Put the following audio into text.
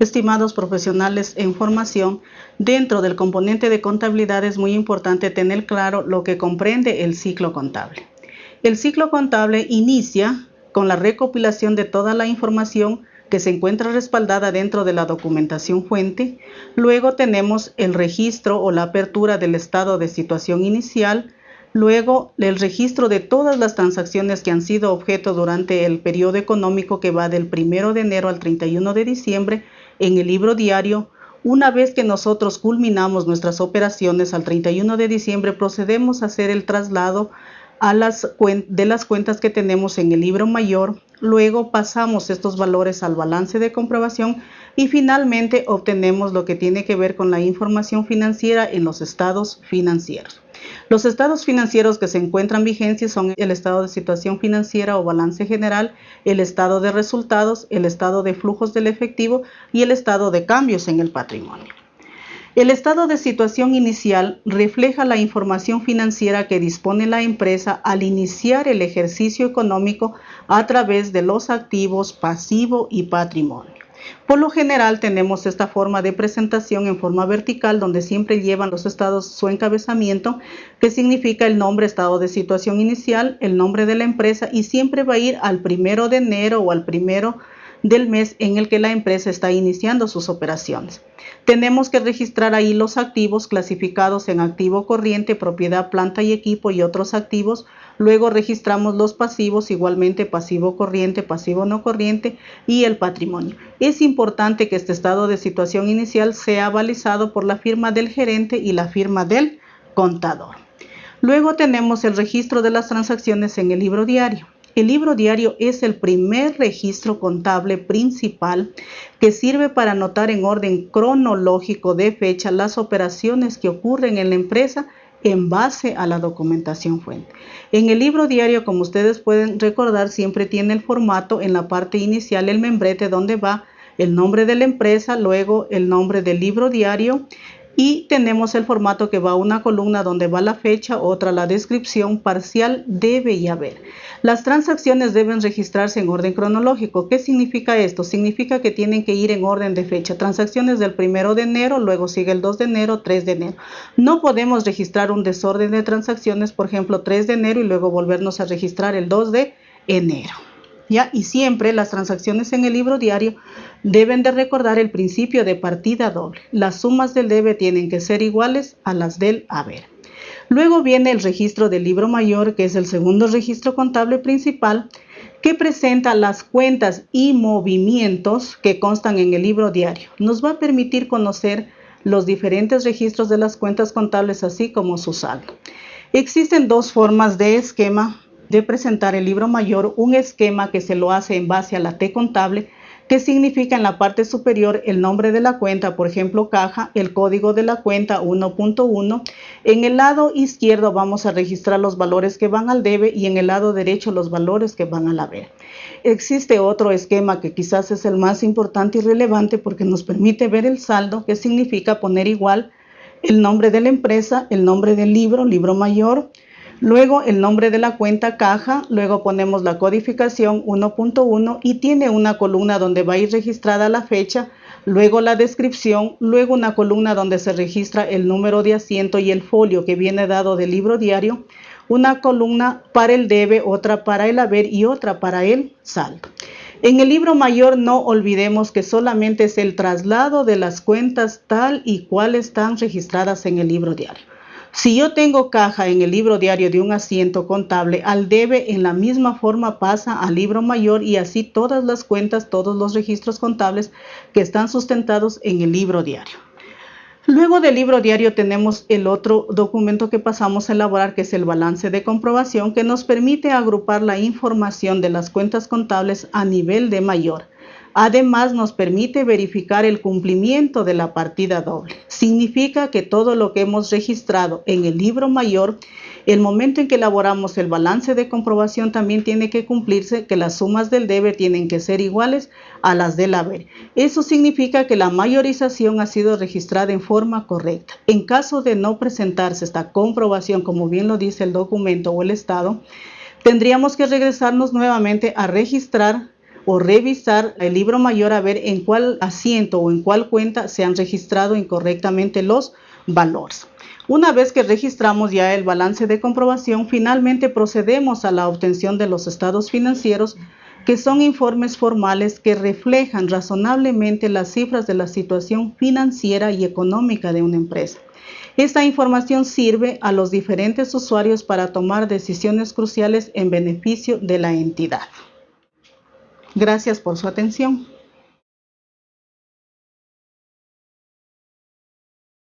Estimados profesionales en formación, dentro del componente de contabilidad es muy importante tener claro lo que comprende el ciclo contable. El ciclo contable inicia con la recopilación de toda la información que se encuentra respaldada dentro de la documentación fuente. Luego tenemos el registro o la apertura del estado de situación inicial, Luego, el registro de todas las transacciones que han sido objeto durante el periodo económico que va del 1 de enero al 31 de diciembre en el libro diario. Una vez que nosotros culminamos nuestras operaciones al 31 de diciembre, procedemos a hacer el traslado de las cuentas que tenemos en el libro mayor. Luego pasamos estos valores al balance de comprobación y finalmente obtenemos lo que tiene que ver con la información financiera en los estados financieros. Los estados financieros que se encuentran vigencia son el estado de situación financiera o balance general, el estado de resultados, el estado de flujos del efectivo y el estado de cambios en el patrimonio. El estado de situación inicial refleja la información financiera que dispone la empresa al iniciar el ejercicio económico a través de los activos pasivo y patrimonio. Por lo general tenemos esta forma de presentación en forma vertical donde siempre llevan los estados su encabezamiento que significa el nombre estado de situación inicial, el nombre de la empresa y siempre va a ir al primero de enero o al primero del mes en el que la empresa está iniciando sus operaciones. Tenemos que registrar ahí los activos clasificados en activo corriente, propiedad, planta y equipo y otros activos. Luego registramos los pasivos, igualmente pasivo corriente, pasivo no corriente y el patrimonio. Es importante que este estado de situación inicial sea balizado por la firma del gerente y la firma del contador. Luego tenemos el registro de las transacciones en el libro diario. El libro diario es el primer registro contable principal que sirve para anotar en orden cronológico de fecha las operaciones que ocurren en la empresa en base a la documentación fuente. En el libro diario, como ustedes pueden recordar, siempre tiene el formato en la parte inicial, el membrete donde va el nombre de la empresa, luego el nombre del libro diario, y tenemos el formato que va una columna donde va la fecha, otra la descripción parcial debe y haber. Las transacciones deben registrarse en orden cronológico. ¿Qué significa esto? Significa que tienen que ir en orden de fecha. Transacciones del primero de enero, luego sigue el 2 de enero, 3 de enero. No podemos registrar un desorden de transacciones, por ejemplo, 3 de enero y luego volvernos a registrar el 2 de enero. ¿Ya? Y siempre las transacciones en el libro diario deben de recordar el principio de partida doble. Las sumas del debe tienen que ser iguales a las del haber. Luego viene el registro del libro mayor, que es el segundo registro contable principal, que presenta las cuentas y movimientos que constan en el libro diario. Nos va a permitir conocer los diferentes registros de las cuentas contables, así como su saldo. Existen dos formas de esquema de presentar el libro mayor, un esquema que se lo hace en base a la T contable, que significa en la parte superior el nombre de la cuenta, por ejemplo, caja, el código de la cuenta 1.1. En el lado izquierdo vamos a registrar los valores que van al debe y en el lado derecho los valores que van al haber. Existe otro esquema que quizás es el más importante y relevante porque nos permite ver el saldo, que significa poner igual el nombre de la empresa, el nombre del libro, libro mayor, Luego el nombre de la cuenta caja, luego ponemos la codificación 1.1 y tiene una columna donde va a ir registrada la fecha, luego la descripción, luego una columna donde se registra el número de asiento y el folio que viene dado del libro diario, una columna para el debe, otra para el haber y otra para el saldo. En el libro mayor no olvidemos que solamente es el traslado de las cuentas tal y cual están registradas en el libro diario. Si yo tengo caja en el libro diario de un asiento contable, al debe en la misma forma pasa al libro mayor y así todas las cuentas, todos los registros contables que están sustentados en el libro diario. Luego del libro diario tenemos el otro documento que pasamos a elaborar que es el balance de comprobación que nos permite agrupar la información de las cuentas contables a nivel de mayor. Además, nos permite verificar el cumplimiento de la partida doble. Significa que todo lo que hemos registrado en el libro mayor, el momento en que elaboramos el balance de comprobación también tiene que cumplirse que las sumas del debe tienen que ser iguales a las del haber. Eso significa que la mayorización ha sido registrada en forma correcta. En caso de no presentarse esta comprobación, como bien lo dice el documento o el estado, tendríamos que regresarnos nuevamente a registrar o revisar el libro mayor a ver en cuál asiento o en cuál cuenta se han registrado incorrectamente los valores. Una vez que registramos ya el balance de comprobación, finalmente procedemos a la obtención de los estados financieros, que son informes formales que reflejan razonablemente las cifras de la situación financiera y económica de una empresa. Esta información sirve a los diferentes usuarios para tomar decisiones cruciales en beneficio de la entidad. Gracias por su atención.